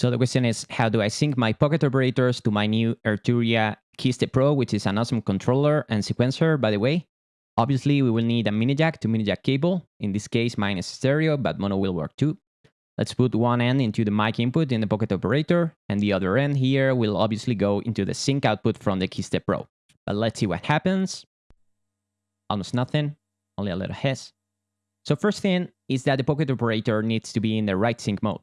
So the question is, how do I sync my Pocket operators to my new Arturia Keystep Pro, which is an awesome controller and sequencer, by the way. Obviously, we will need a mini jack to mini jack cable. In this case, mine is stereo, but mono will work too. Let's put one end into the mic input in the Pocket operator, and the other end here will obviously go into the sync output from the Keystep Pro. But let's see what happens. Almost nothing, only a little hiss. So first thing is that the Pocket operator needs to be in the right sync mode.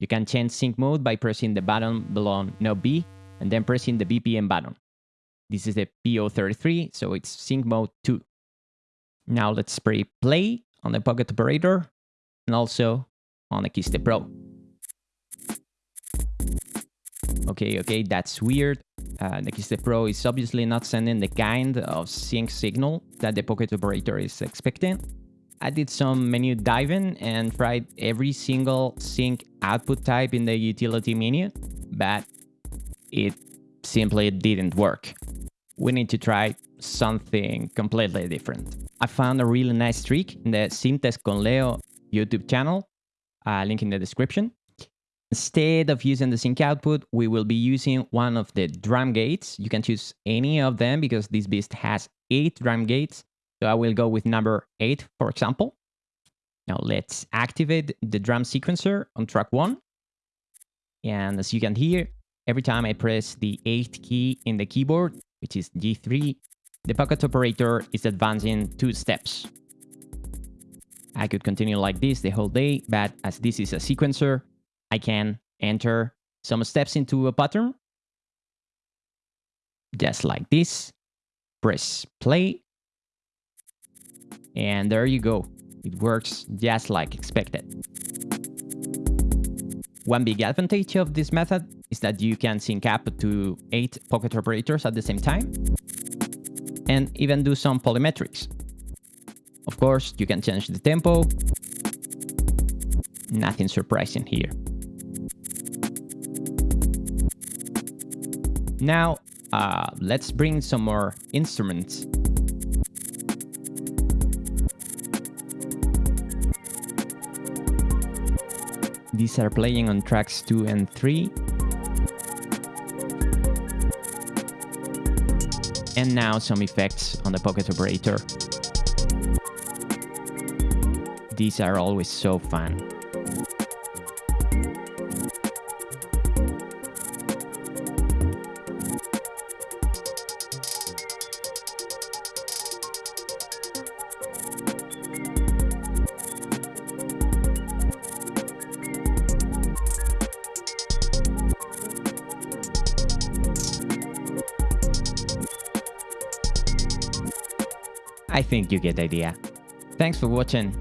You can change sync mode by pressing the button below knob B and then pressing the BPM button. This is the PO33, so it's sync mode 2. Now let's spray play on the Pocket operator and also on the Keystep Pro. Okay, okay, that's weird. Uh, the Keystep Pro is obviously not sending the kind of sync signal that the Pocket operator is expecting. I did some menu diving and tried every single sync output type in the utility menu, but it simply didn't work. We need to try something completely different. I found a really nice trick in the Syntest con Leo YouTube channel, uh, link in the description. Instead of using the sync output, we will be using one of the drum gates. You can choose any of them because this beast has eight drum gates so I will go with number 8, for example. Now let's activate the drum sequencer on track 1. And as you can hear, every time I press the 8th key in the keyboard, which is G3, the pocket operator is advancing two steps. I could continue like this the whole day, but as this is a sequencer, I can enter some steps into a pattern. Just like this. Press play and there you go. It works just like expected. One big advantage of this method is that you can sync up to 8 pocket operators at the same time and even do some polymetrics. Of course, you can change the tempo. Nothing surprising here. Now, uh, let's bring some more instruments These are playing on tracks 2 and 3. And now some effects on the Pocket Operator. These are always so fun. I think you get the idea. Thanks for watching.